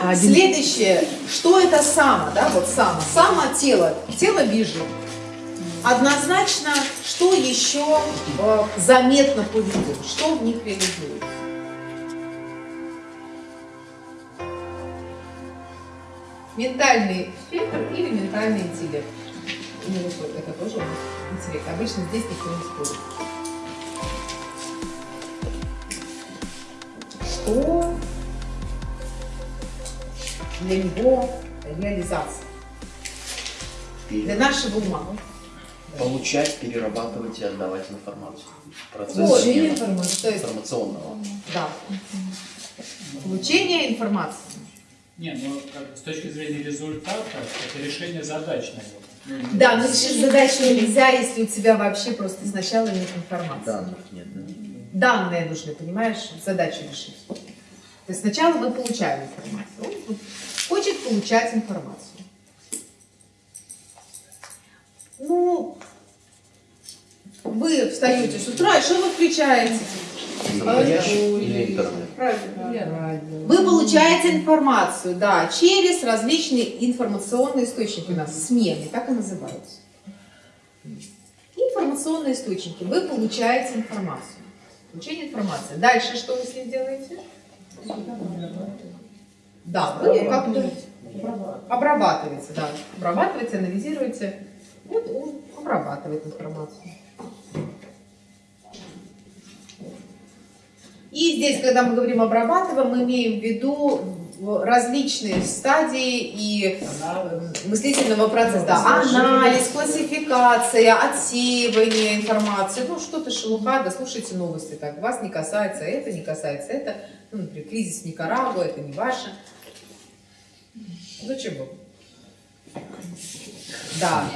А один- Следующее, что это само, да, вот само, само тело, тело бежит. Однозначно, что еще э, заметно по виду, что в них реализуется? Ментальный фильтр или ментальный интеллект? Ну, это тоже интеллект. Обычно здесь никто не спорит. Что для него реализация? Для нашего ума. Получать, перерабатывать и отдавать информацию. Процесс Вот, есть, информационного. да. Получение информации. Не, ну как, с точки зрения результата, это решение задач, наверное. Да, но решить задачу нельзя, если у тебя вообще просто сначала нет информации. Данных нет. да. Данные нужны, понимаешь, задачу решить. То есть сначала мы получаем информацию. Хочет получать информацию. Ну, вы встаете с утра, и что вы включаете? Или интернет? Вы получаете информацию, да, через различные информационные источники у нас, смены, так и называются. Информационные источники. Вы получаете информацию. Получение информации. Дальше что вы с ним делаете? Да, вы ее как-то обрабатываете, да. Обрабатываете, анализируете. Вот он обрабатывает информацию. И здесь, когда мы говорим обрабатываем, мы имеем в виду различные стадии и мыслительного процесса. Да, анализ, классификация, отсеивание информации, ну что-то шелуха, да слушайте новости, так, вас не касается это, не касается это, ну, например, кризис Никарагуа, это не ваше. Зачем вы? Да.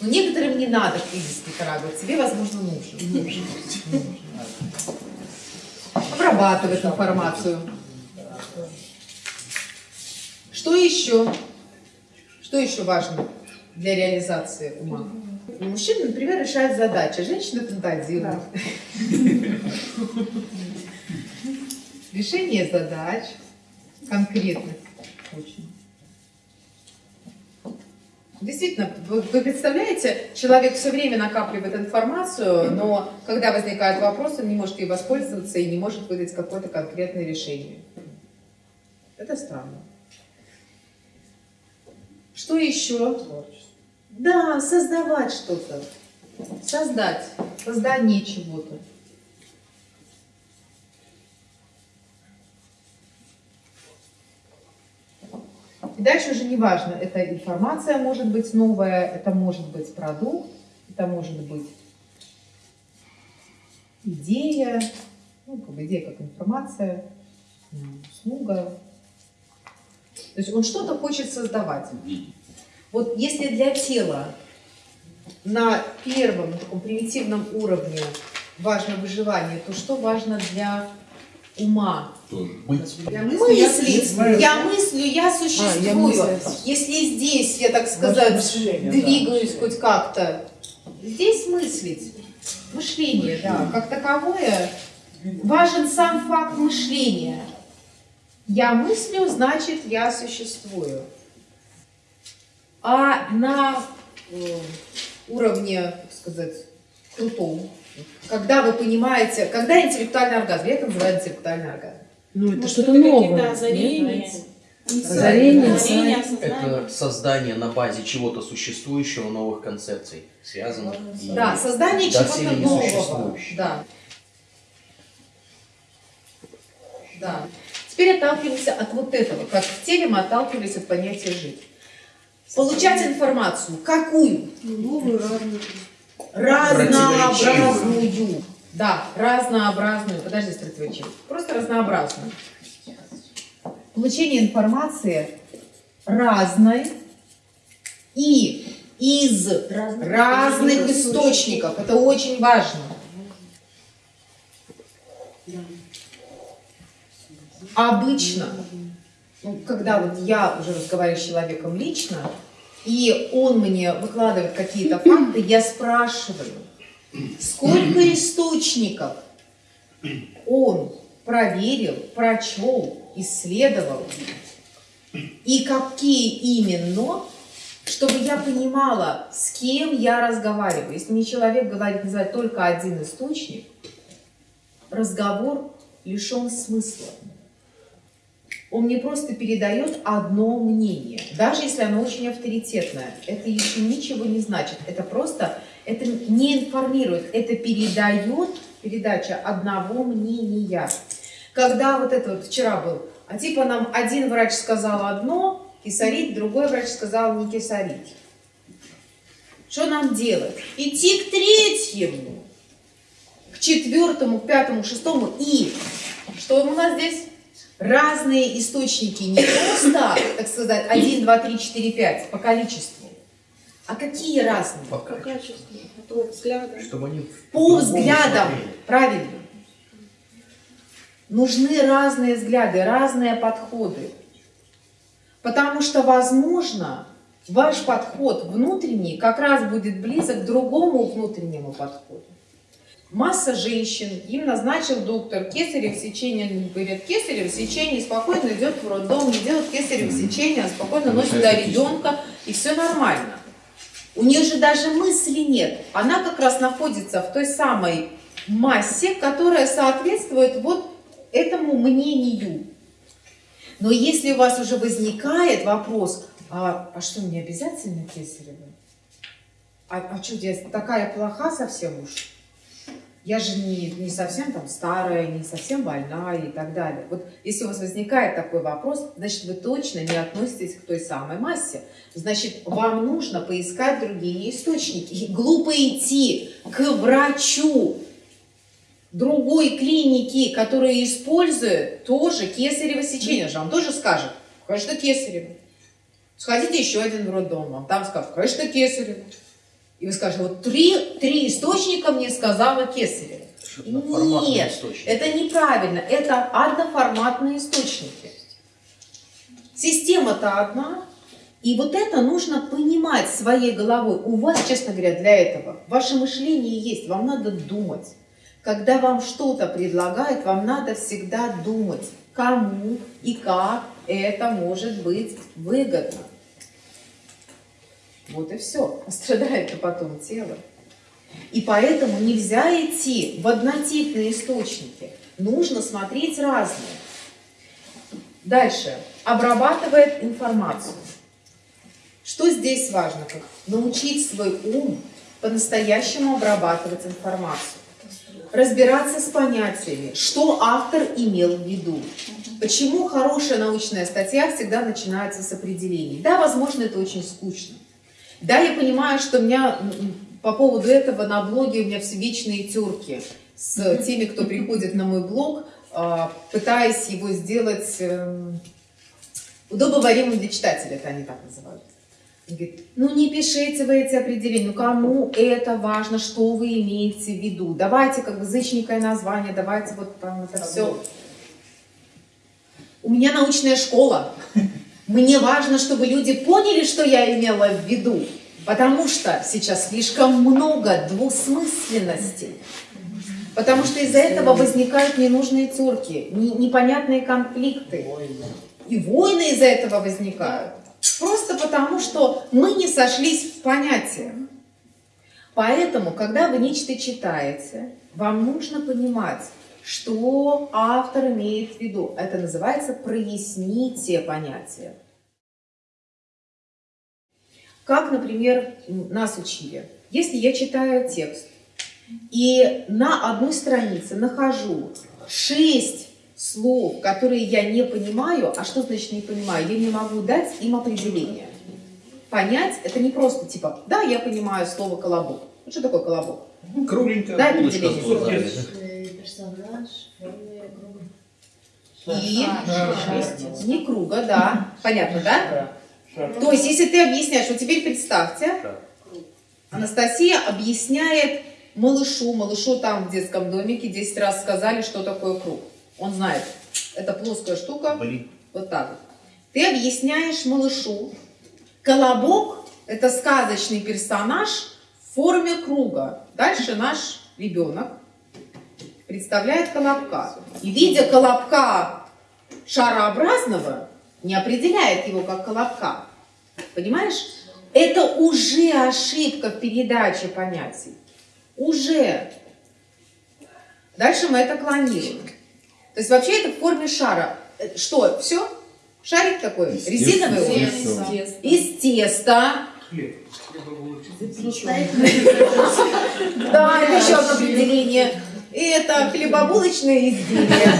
Но некоторым не надо кризис Никарагуа, тебе, возможно, нужен. Обрабатывать информацию. Что еще? Что еще важно для реализации ума? Мужчина, например, решает задачи, а женщина фантазирует. Решение задач конкретных очень. Действительно, вы, вы представляете, человек все время накапливает информацию, но когда возникает вопрос, он не может ей воспользоваться и не может выдать какое-то конкретное решение. Это странно. Что еще? Да, создавать что-то. Создать. Создание чего-то. И дальше уже не важно, это информация может быть новая, это может быть продукт, это может быть идея, ну, как бы идея как информация, услуга. То есть он что-то хочет создавать. Вот если для тела на первом, на таком примитивном уровне важно выживание, то что важно для ума? Я Мыслить. Я мыслю, я существую. мыслю. Если здесь, я так сказать, мышление, двигаюсь хоть как-то, здесь мыслить. Мышление, да, как таковое. Важен сам факт мышления. Я мыслю, значит, я существую. А на э, уровне, так сказать, крутом, когда вы понимаете, когда интеллектуальный оргазм, я это называю интеллектуальный оргазм. Ну, это что-то новое. Озарение, Озарение. Это создание на базе чего-то существующего, новых концепций, связанных. и Да, создание чего-то нового. Да. Да. Теперь отталкиваемся от вот этого. Как в теле мы отталкивались от понятия жить. Получать информацию. Какую? Новую, разную. Разнообразную. Да, разнообразную. Подожди, противоречивость. Просто разнообразную. Получение информации разной и из разных источников. Это очень важно. Обычно, ну, когда вот я уже разговариваю с человеком лично, и он мне выкладывает какие-то факты, я спрашиваю, сколько источников он проверил, прочел, исследовал. И какие именно, чтобы я понимала, с кем я разговариваю. Если мне человек говорит, называет только один источник, разговор лишен смысла. Он мне просто передает одно мнение, даже если оно очень авторитетное. Это еще ничего не значит. Это просто, это не информирует, это передает передача одного мнения. Когда вот это вот вчера был, а типа нам один врач сказал одно, кисарить, другой врач сказал не кисарить. Что нам делать? Идти к третьему, к четвертому, к пятому, к шестому и что у нас здесь? Разные источники, не просто, так сказать, 1, 2, 3, 4, 5 по количеству, а какие разные? По По качеству. качеству, а то взгляда. Чтобы они По взглядам, смотрели. правильно. Нужны разные взгляды, разные подходы. Потому что, возможно, ваш подход внутренний как раз будет близок к другому внутреннему подходу. Масса женщин, им назначил доктор кесарево сечение, говорят, кесарево сечение, спокойно идет в роддом, не делает кесарево сечение, а спокойно носит туда ребенка, и все нормально. У нее же даже мысли нет. Она как раз находится в той самой массе, которая соответствует вот этому мнению. Но если у вас уже возникает вопрос, а, а что, мне обязательно кесарево? А, а что, я такая плоха совсем уж? Я же не, не совсем там старая, не совсем больная и так далее. Вот если у вас возникает такой вопрос, значит, вы точно не относитесь к той самой массе. Значит, вам нужно поискать другие источники. И глупо идти к врачу другой клиники, которая использует тоже кесарево сечение. Он же вам тоже скажет, конечно, кесарево. Сходите еще один в роддом, вам там скажут, конечно, кесарево. И вы скажете, вот три, три источника мне сказала форматный Нет, источник. это неправильно. Это одноформатные источники. Система-то одна. И вот это нужно понимать своей головой. У вас, честно говоря, для этого ваше мышление есть. Вам надо думать. Когда вам что-то предлагают, вам надо всегда думать, кому и как это может быть выгодно. Вот и все. Страдает-то потом тело. И поэтому нельзя идти в однотипные источники. Нужно смотреть разные. Дальше. Обрабатывает информацию. Что здесь важно? Научить свой ум по-настоящему обрабатывать информацию. Разбираться с понятиями, что автор имел в виду. Почему хорошая научная статья всегда начинается с определений. Да, возможно, это очень скучно. Да, я понимаю, что у меня по поводу этого на блоге у меня все вечные терки с теми, кто приходит на мой блог, а, пытаясь его сделать эм, удобоваримым для читателя, это они так называют. Говорит, ну не пишите вы эти определения, ну кому это важно, что вы имеете в виду. Давайте как бы зычненькое название, давайте вот там это все. У меня научная школа. Мне важно, чтобы люди поняли, что я имела в виду. Потому что сейчас слишком много двусмысленностей. Потому что из-за этого возникают ненужные терки, не- непонятные конфликты. И войны из-за этого возникают. Просто потому, что мы не сошлись в понятиях. Поэтому, когда вы нечто читаете, вам нужно понимать, что автор имеет в виду. Это называется проясните понятия. Как, например, нас учили. Если я читаю текст и на одной странице нахожу шесть слов, которые я не понимаю, а что значит не понимаю? Я не могу дать им определение. Понять это не просто типа, да, я понимаю слово колобок. Ну, что такое колобок? Кругленькая Да, определение. Э, Персонаж в форме круга. И Шесть. не круга, да. Понятно, да? То есть, если ты объясняешь, вот теперь представьте, Да. Анастасия объясняет малышу, малышу там в детском домике 10 раз сказали, что такое круг. Он знает, это плоская штука, Блин. вот так вот. Ты объясняешь малышу, колобок – это сказочный персонаж в форме круга. Дальше наш ребенок представляет колобка. И видя колобка шарообразного, не определяет его как колобка. Понимаешь? Это уже ошибка в передаче понятий. Уже. Дальше мы это клонируем. То есть вообще это в форме шара. Э, Что, все? Шарик такой? Резиновый он? Теста. Из теста. Хлеб. Да, это еще одно определение. И это хлебобулочное изделие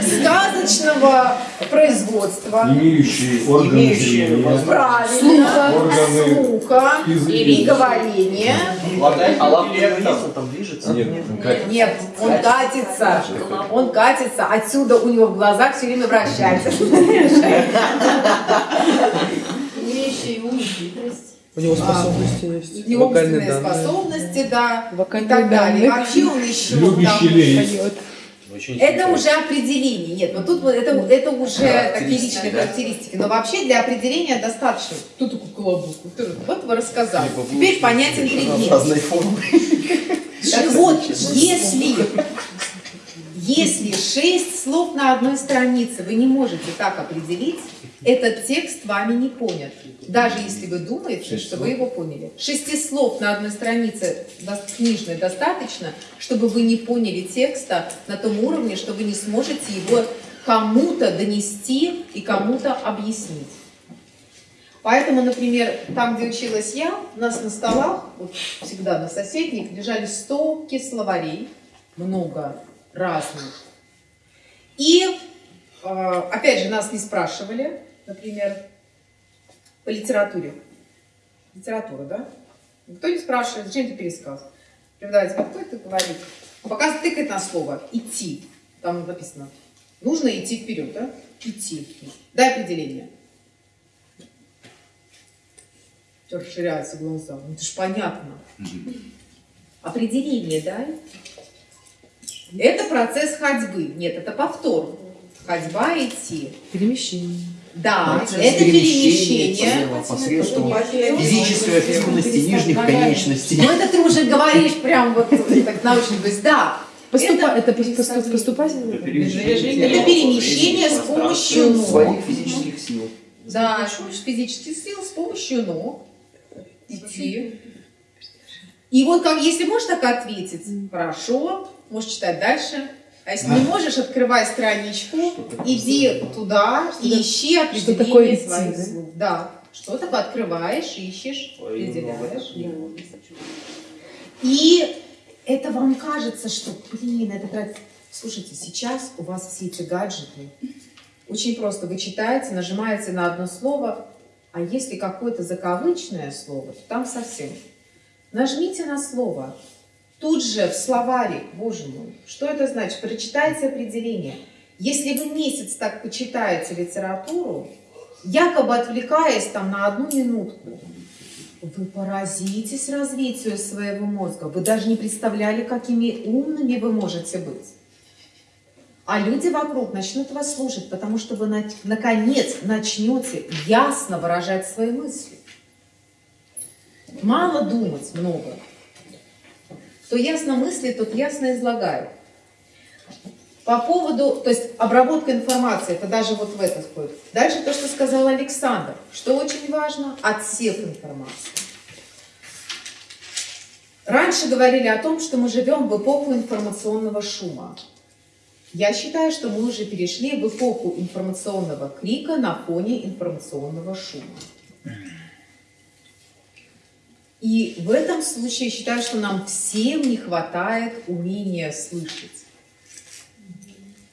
сказочного производства. Имеющие органы Имеющие зрения. Правильно. Органы Слуха и и говорения. А лапка там. движется? Нет, он катится. Он катится. Отсюда у него в глазах все время вращается. Имеющие ум хитрость. У него А, способности есть. У него Вокальные данные. способности, да, и Вокальные так далее. данные. Вообще он еще Любящий. Поет. Очень Это уже определение. Нет, вот тут вот это, это уже такие личные да? характеристики. Но вообще для определения достаточно. Кто такой колобок? Вот вы рассказали. Теперь понятен предмет. разной формы. Так вот, если, если шесть слов на одной странице вы не можете так определить, этот текст вами не понят. Даже если вы думаете, Шесть что слов? вы его поняли. Шести слов на одной странице книжной достаточно, чтобы вы не поняли текста на том уровне, что вы не сможете его кому-то донести и кому-то объяснить. Поэтому, например, там, где училась я, у нас на столах, вот всегда на соседних, лежали стопки словарей, много разных. И, э, опять же, нас не спрашивали, например, по литературе. Литература, да? Никто не спрашивает, зачем ты пересказ? Преподаватель, а кто это говорит? Пока тыкает на слово «идти», там написано, нужно идти вперед, да? Идти. Дай определение. Все расширяются глаза. Ну это ж понятно. Определение дай. Это процесс ходьбы. Нет, это повтор. Ходьба идти. Перемещение. Да, Процесс это перемещение. посредством физической активности нижних конечностей. Ну это ты уже говоришь прям вот так научно. То есть да, Поступа... Это Это, пос- пос- поступательное? это перемещение с помощью ног. Своих физических сил. Да, с помощью физических сил, с помощью ног идти. И вот как, если можешь так ответить, хорошо, можешь читать дальше. А если не можешь, открывай страничку, иди туда и ищи определение такое идти, своих да? слов. Да, что такое открываешь, ищешь, определяешь. И это вам кажется, что, блин, это так... Слушайте, сейчас у вас все эти гаджеты. Очень просто. Вы читаете, нажимаете на одно слово, а если какое-то закавычное слово, то там совсем. Нажмите на слово. Тут же в словаре, боже мой, что это значит? Прочитайте определение. Если вы месяц так почитаете литературу, якобы отвлекаясь там на одну минутку, вы поразитесь развитию своего мозга. Вы даже не представляли, какими умными вы можете быть. А люди вокруг начнут вас слушать, потому что вы на- наконец начнете ясно выражать свои мысли. Мало думать много. Кто ясно мыслит, тот ясно излагает. По поводу, то есть обработка информации, это даже вот в это входит. Дальше то, что сказал Александр. Что очень важно? Отсев информации. Раньше говорили о том, что мы живем в эпоху информационного шума. Я считаю, что мы уже перешли в эпоху информационного крика на фоне информационного шума. И в этом случае считаю, что нам всем не хватает умения слышать.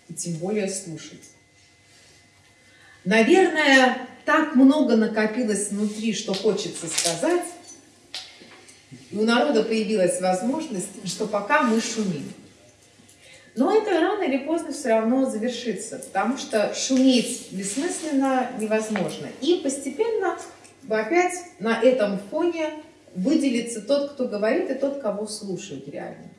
И тем более слушать. Наверное, так много накопилось внутри, что хочется сказать, и у народа появилась возможность, что пока мы шумим. Но это рано или поздно все равно завершится, потому что шуметь бессмысленно невозможно. И постепенно опять на этом фоне выделится тот, кто говорит, и тот, кого слушают реально.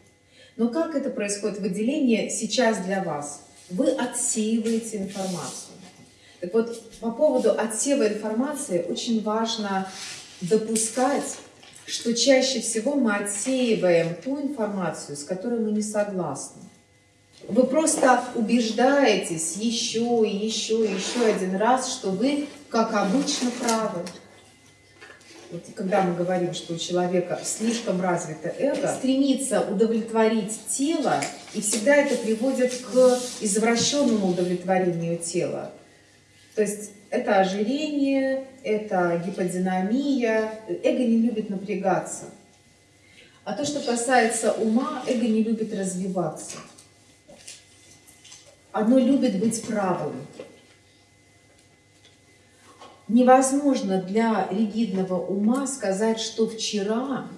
Но как это происходит выделение сейчас для вас? Вы отсеиваете информацию. Так вот, по поводу отсева информации очень важно допускать, что чаще всего мы отсеиваем ту информацию, с которой мы не согласны. Вы просто убеждаетесь еще и еще и еще один раз, что вы, как обычно, правы. Вот когда мы говорим, что у человека слишком развито эго, стремится удовлетворить тело, и всегда это приводит к извращенному удовлетворению тела. То есть это ожирение, это гиподинамия. Эго не любит напрягаться. А то, что касается ума, эго не любит развиваться. Оно любит быть правым. Невозможно для ригидного ума сказать, что вчера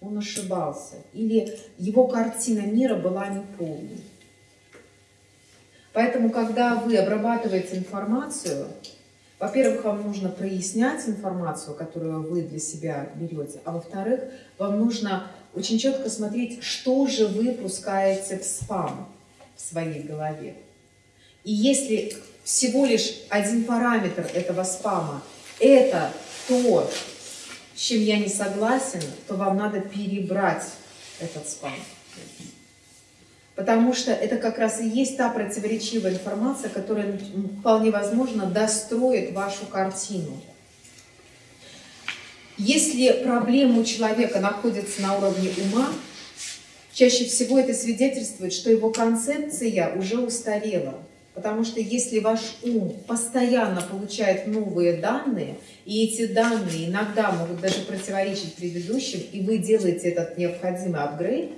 он ошибался, или его картина мира была неполной. Поэтому, когда вы обрабатываете информацию, во-первых, вам нужно прояснять информацию, которую вы для себя берете, а во-вторых, вам нужно очень четко смотреть, что же вы пускаете в спам в своей голове. И если всего лишь один параметр этого спама – это то, с чем я не согласен, то вам надо перебрать этот спам. Потому что это как раз и есть та противоречивая информация, которая вполне возможно достроит вашу картину. Если проблема у человека находится на уровне ума, чаще всего это свидетельствует, что его концепция уже устарела. Потому что если ваш ум постоянно получает новые данные, и эти данные иногда могут даже противоречить предыдущим, и вы делаете этот необходимый апгрейд,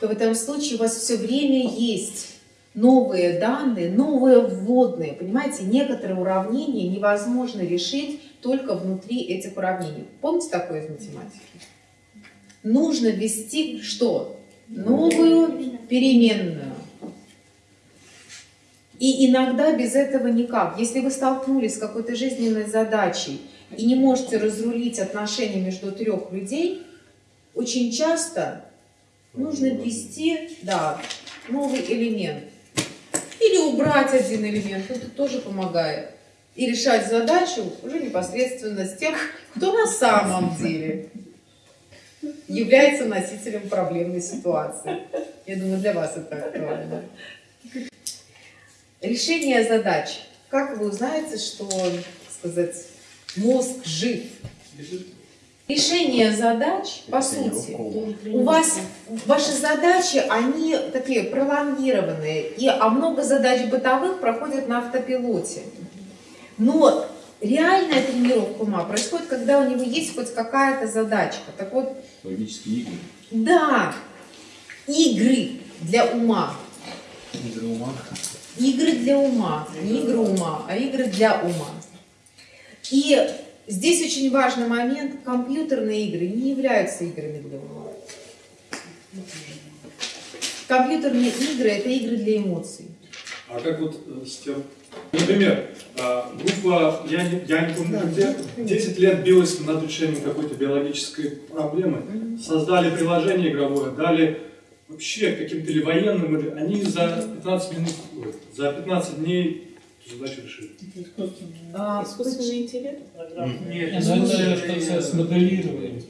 то в этом случае у вас все время есть новые данные, новые вводные. Понимаете, некоторые уравнения невозможно решить только внутри этих уравнений. Помните такое из математики? Нужно ввести что? Новую переменную. И иногда без этого никак. Если вы столкнулись с какой-то жизненной задачей и не можете разрулить отношения между трех людей, очень часто нужно ввести да, новый элемент. Или убрать один элемент, это тоже помогает. И решать задачу уже непосредственно с тем, кто на самом деле является носителем проблемной ситуации. Я думаю, для вас это актуально. Решение задач. Как вы узнаете, что, сказать, мозг жив? Решение задач, по сути, у вас, ваши задачи, они такие пролонгированные, и, а много задач бытовых проходят на автопилоте. Но реальная тренировка ума происходит, когда у него есть хоть какая-то задачка. Так вот, Логические игры. да, игры для ума. Игры ума. Игры для ума, не игры ума, а игры для ума. И здесь очень важный момент, компьютерные игры не являются играми для ума. Компьютерные игры – это игры для эмоций. А как вот э, с тем... Например, а, группа, я не, я не помню где, 10 лет билась над решением какой-то биологической проблемы, создали приложение игровое, дали вообще каким-то или военным, или они за 15 минут, ой, за 15 дней задачу решили. А, Искусственный интеллект? Нет, это с моделированием.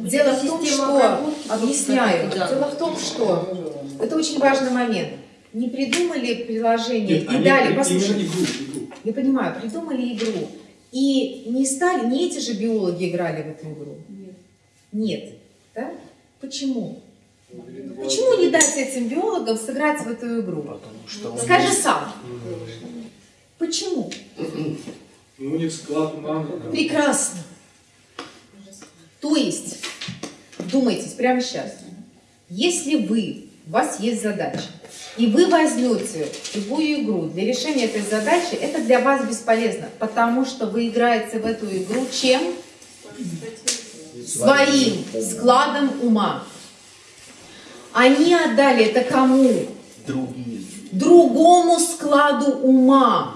Дело в том, что, объясняю, дело в том, что это очень важный момент. Не придумали приложение Нет, и дали, послушайте, игру, игру. я понимаю, придумали игру, и не стали, не эти же биологи играли в эту игру. Нет. Нет. Да? Почему? Почему не дать этим биологам сыграть в эту игру? Потому что он Скажи есть. сам. Почему? Ну, у них склад ума. Прекрасно. То есть, вдумайтесь прямо сейчас. Если вы, у вас есть задача, и вы возьмете любую игру для решения этой задачи, это для вас бесполезно, потому что вы играете в эту игру чем? Своим складом ума. Они отдали это кому? Другие. другому складу ума.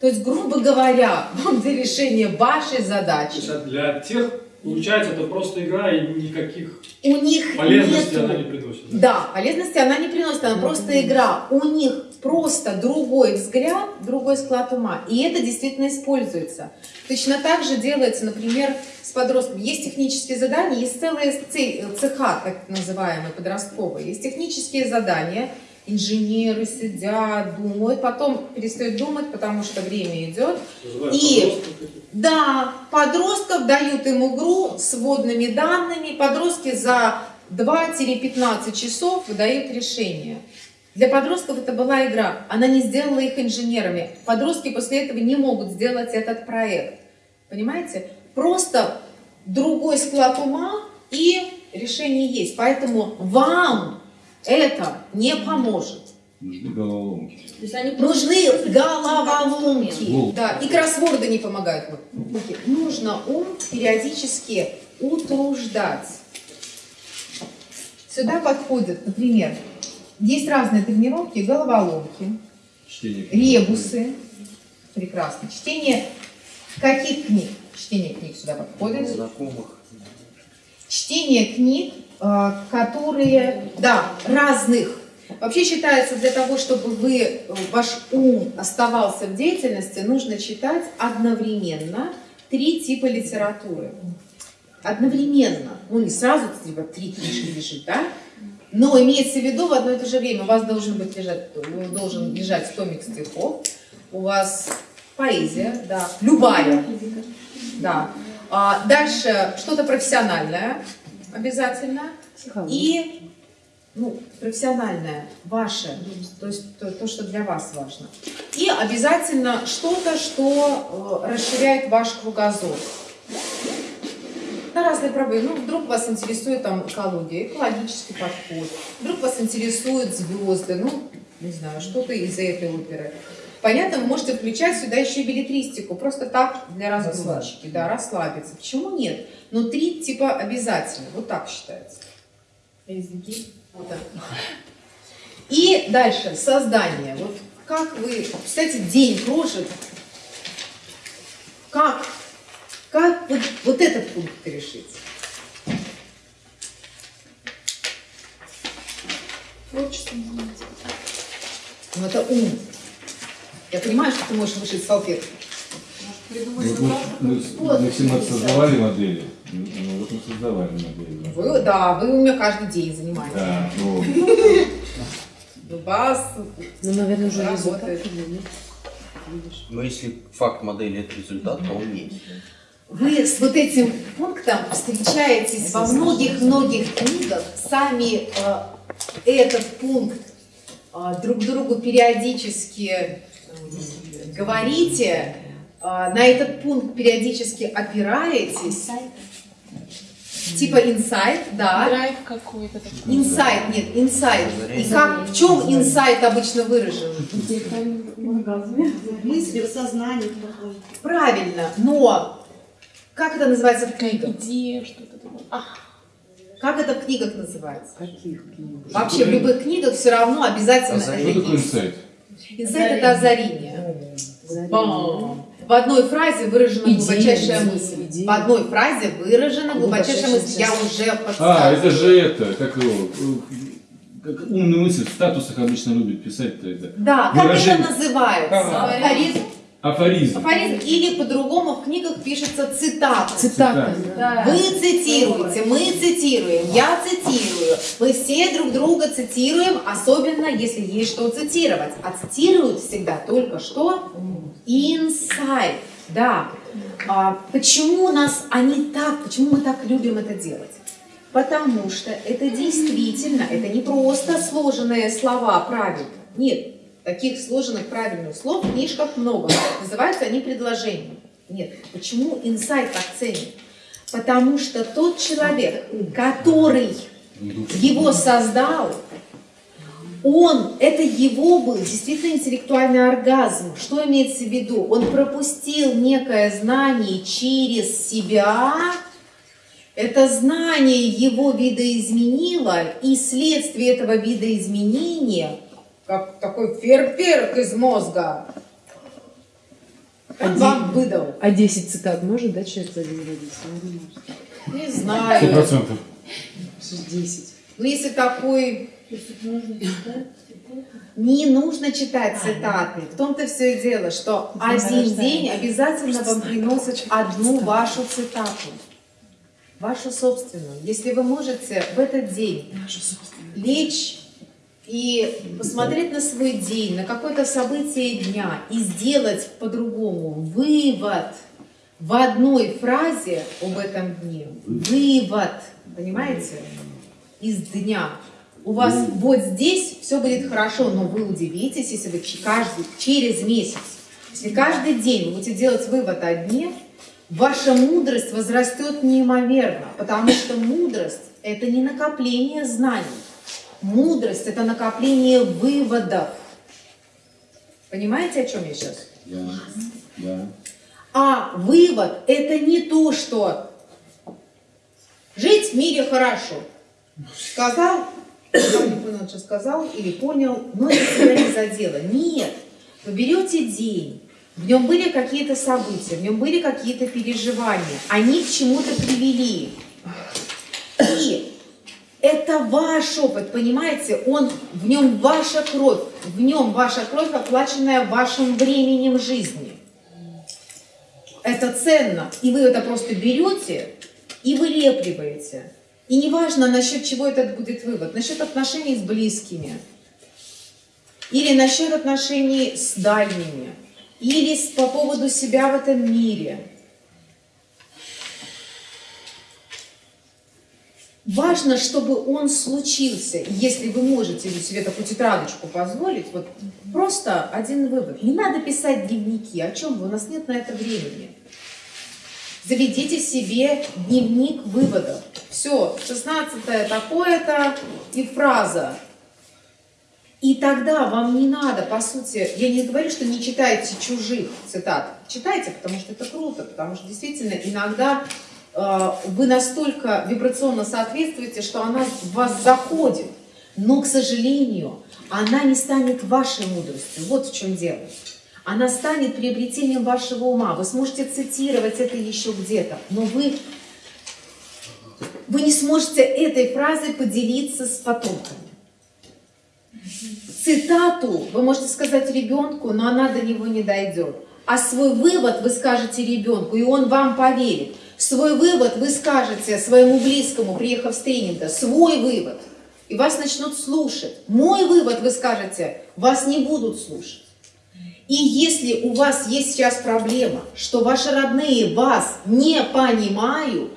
То есть, грубо говоря, вам для решения вашей То задачи есть для тех Получается, это просто игра и никаких У них полезностей нету- она не приносит. да? Да, полезности она не приносит, она просто игра. У них просто другой взгляд, другой склад ума. И это действительно используется. Точно так же делается, например, с подростками. Есть технические задания, есть целые цеха, так называемые, подростковые. Есть технические задания. Инженеры сидят, думают, потом перестают думать, потому что время идет. Называют И- подростков. Да, подростков дают им игру с вводными данными. Подростки за 2-15 часов выдают решение. Для подростков это была игра. Она не сделала их инженерами. Подростки после этого не могут сделать этот проект. Понимаете? Просто другой склад ума и решение есть. Поэтому вам это не поможет. Нужны головоломки. То есть они Нужны головоломки. Да, и кроссворды не помогают. Нужно ум периодически утруждать. Сюда подходят, например, есть разные тренировки, головоломки, Чтение. ребусы. Прекрасно. Чтение каких книг? Чтение книг сюда подходит. Знакомых. Чтение книг, э, которые, да, разных. Вообще считается, для того, чтобы вы, э, ваш ум оставался в деятельности, нужно читать одновременно три типа литературы. Одновременно. Ну, не сразу типа, три книжки лежит, да? Но имеется в виду в одно и то же время. У вас должен быть лежать, должен лежать томик стихов, у вас поэзия, да, любая, да. А дальше что-то профессиональное обязательно. И ну, профессиональное, ваше, то есть то, то, что для вас важно. И обязательно что-то, что э, расширяет ваш кругозор. На разные проблемы. Ну, вдруг вас интересует там экология, экологический подход. Вдруг вас интересуют звезды, ну, не знаю, что-то из этой оперы. Понятно, вы можете включать сюда еще и билетристику, просто так для разгрузочки, да, расслабиться. Почему нет? Но три типа обязательно, вот так считается. Вот так. И дальше, создание. Вот как вы, кстати, день прожит, как, как вот, вот этот пункт решить? Ну это ум. Я понимаю, что ты можешь вышить салфетку. Вот мы, мы, с- мы в 17 создавали модели. Ну, вот мы создавали модели. да. Вы, да, вы у меня каждый день занимаетесь. Да, вот. У вас Ну, наверное, уже Работает. Но если факт модели это результат, то он есть. Вы с вот этим пунктом встречаетесь во многих-многих книгах, сами э, этот пункт э, друг другу периодически э, говорите, э, на этот пункт периодически опираетесь, типа инсайт, да, Драйв какой-то инсайт, нет, инсайт. И как, в чем инсайт обычно выражен? мысли в сознании. Правильно, но как это называется в книгах? Идея, что-то такое. А, Как это в книгах называется? Каких книг? Вообще в любых книгах все равно обязательно Озарение. это Что такое есть. инсайт? Инсайт это озарение. Бам. В одной фразе выражена Идея, глубочайшая идея, мысль. идея. В одной фразе выражена глубочайшая Глубочайшая мысль. Я уже А, подсказываю. это же это, как его, как умную мысль в статусах обычно любят писать-то это. Да, как Выражение. это называется? Ага. Афоризм. Афоризм. Афоризм. Или по-другому в книгах пишется цитата. Цитата. Да. Вы цитируете, мы цитируем, я цитирую. Мы все друг друга цитируем, особенно если есть что цитировать. А цитируют всегда только что инсайт. Да. А почему у нас они так, почему мы так любим это делать? Потому что это действительно, это не просто сложенные слова правильно. Нет, таких сложенных правильных слов в книжках много. Называются они предложениями. Нет, почему инсайт так ценен? Потому что тот человек, который его создал, он, это его был действительно интеллектуальный оргазм. Что имеется в виду? Он пропустил некое знание через себя, это знание его видоизменило, и следствие этого видоизменения, как такой фейерверк из мозга, он вам выдал. А 10 цитат может, да, человек за родиться? Ну, не. Не Сто знаю. процентов. 10. Ну, если такой... Не нужно читать цитаты. В том-то все и дело, что один день обязательно вам приносит одну вашу цитату. Вашу собственную. Если вы можете в этот день лечь и посмотреть на свой день, на какое-то событие дня и сделать по-другому вывод в одной фразе об этом дне. Вывод, понимаете, из дня. У вас вот здесь все будет хорошо, но вы удивитесь, если вы каждый, через месяц, если каждый день вы будете делать вывод о дне, ваша мудрость возрастет неимоверно, потому что мудрость – это не накопление знаний. Мудрость – это накопление выводов. Понимаете, о чем я сейчас? Я, я. А вывод – это не то, что жить в мире хорошо. Сказал, не понял, что сказал, или понял, но это тебя не задело. Нет, вы берете день, в нем были какие-то события, в нем были какие-то переживания, они к чему-то привели. И это ваш опыт, понимаете? Он, в нем ваша кровь, в нем ваша кровь, оплаченная вашим временем жизни. Это ценно. И вы это просто берете и вылепливаете. И неважно, насчет чего этот будет вывод. Насчет отношений с близкими. Или насчет отношений с дальними. Или по поводу себя в этом мире. Важно, чтобы он случился. Если вы можете себе такую тетрадочку позволить, вот просто один вывод. Не надо писать дневники. О чем вы? У нас нет на это времени. Заведите себе дневник выводов. Все, 16 такое-то и фраза. И тогда вам не надо, по сути, я не говорю, что не читайте чужих цитат. Читайте, потому что это круто, потому что действительно иногда вы настолько вибрационно соответствуете, что она в вас заходит. Но, к сожалению, она не станет вашей мудростью. Вот в чем дело. Она станет приобретением вашего ума. Вы сможете цитировать это еще где-то, но вы, вы не сможете этой фразой поделиться с потомками. Цитату вы можете сказать ребенку, но она до него не дойдет. А свой вывод вы скажете ребенку, и он вам поверит. Свой вывод вы скажете своему близкому, приехав с тренинга, свой вывод. И вас начнут слушать. Мой вывод вы скажете, вас не будут слушать. И если у вас есть сейчас проблема, что ваши родные вас не понимают,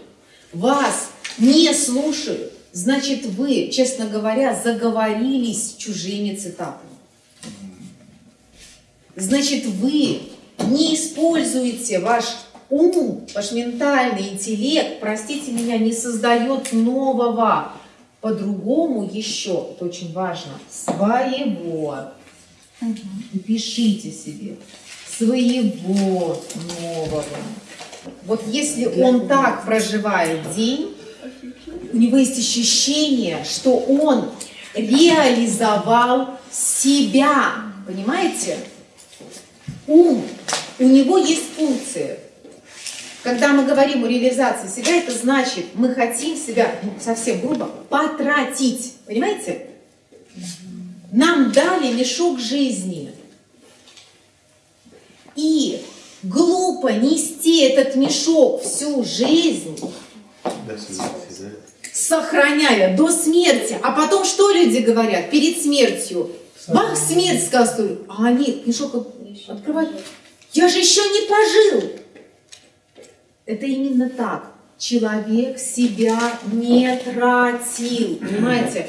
вас не слушают, значит вы, честно говоря, заговорились чужими цитатами. Значит вы не используете ваш ум, ваш ментальный интеллект, простите меня, не создает нового. По-другому еще, это очень важно, своего. Пишите себе своего нового. Вот если он так проживает день, у него есть ощущение, что он реализовал себя. Понимаете? Ум, у него есть функции. Когда мы говорим о реализации себя, это значит, мы хотим себя, ну, совсем грубо, потратить. Понимаете? Нам дали мешок жизни. И глупо нести этот мешок всю жизнь, сохраняя до смерти. А потом что люди говорят перед смертью? Бах, смерть сказывают. А они мешок открывают. Я же еще не пожил. Это именно так. Человек себя не тратил. Понимаете?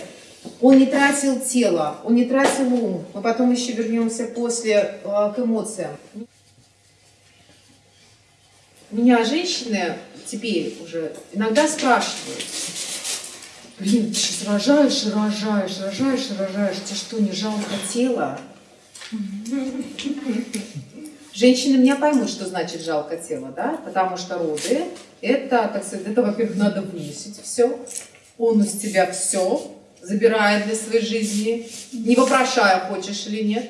Он не тратил тело, он не тратил ум. Мы потом еще вернемся после э, к эмоциям. Меня женщины теперь уже иногда спрашивают, блин, ты сейчас рожаешь и рожаешь, рожаешь и рожаешь, тебе что, не жалко тела? Женщины меня поймут, что значит жалко тело, да? Потому что роды, это, так сказать, это, во-первых, надо вынесить все. Он из тебя все забирает для своей жизни, не вопрошая, хочешь или нет.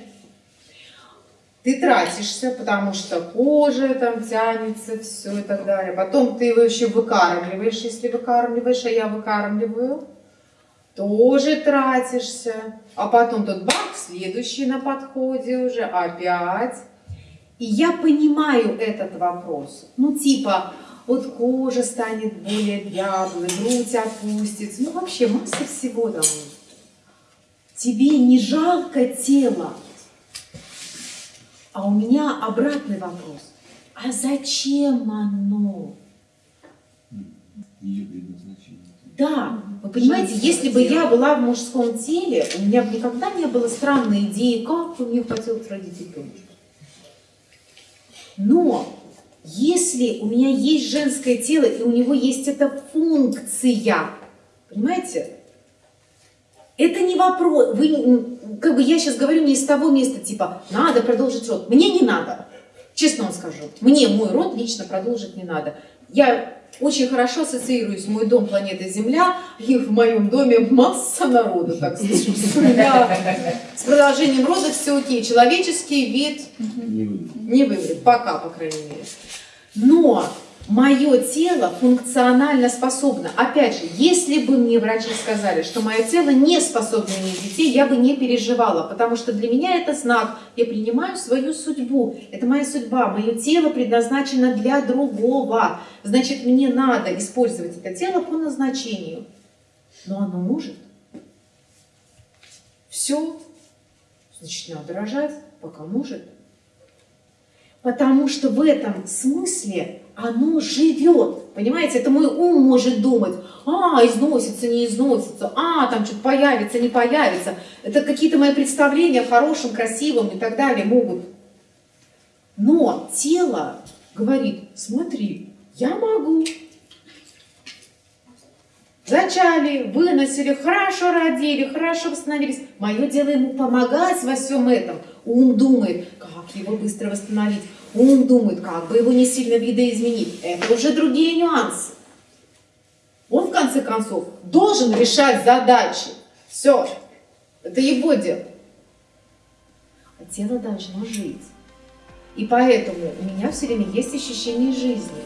ты тратишься, потому что кожа там тянется, все и так далее. Потом ты его еще выкармливаешь, если выкармливаешь, а я выкармливаю. Тоже тратишься. А потом тут бах, следующий на подходе уже, опять. И я понимаю этот вопрос. Ну, типа, вот кожа станет более дряблой, грудь опустится. Ну, вообще, масса всего там. Тебе не жалко тело. А у меня обратный вопрос. А зачем оно? Ее предназначение. Да, вы понимаете, если бы я была в мужском теле, у меня бы никогда не было странной идеи, как бы мне хотелось родить ребенка. Но если у меня есть женское тело, и у него есть эта функция, понимаете, это не вопрос. Вы, как бы я сейчас говорю не из того места, типа, надо продолжить род. Мне не надо. Честно вам скажу. Мне мой род лично продолжить не надо. Я очень хорошо ассоциируюсь, мой дом планета Земля, и в моем доме масса народу, так. Да. С продолжением рода все окей. Человеческий вид Не вымрет, пока, по крайней мере. Но мое тело функционально способно. Опять же, если бы мне врачи сказали, что мое тело не способно иметь детей, я бы не переживала, потому что для меня это знак. Я принимаю свою судьбу. Это моя судьба. Мое тело предназначено для другого. Значит, мне надо использовать это тело по назначению. Но оно может. Все. Значит, надо рожать, пока может. Потому что в этом смысле оно живет. Понимаете, это мой ум может думать, а, износится, не износится, а, там что-то появится, не появится. Это какие-то мои представления о хорошем, красивом и так далее могут. Но тело говорит, смотри, я могу. Зачали, выносили, хорошо родили, хорошо восстановились. Мое дело ему помогать во всем этом. Ум думает, как его быстро восстановить. Ум думает, как бы его не сильно видоизменить. Это уже другие нюансы. Он, в конце концов, должен решать задачи. Все. Это его дело. А тело должно жить. И поэтому у меня все время есть ощущение жизни.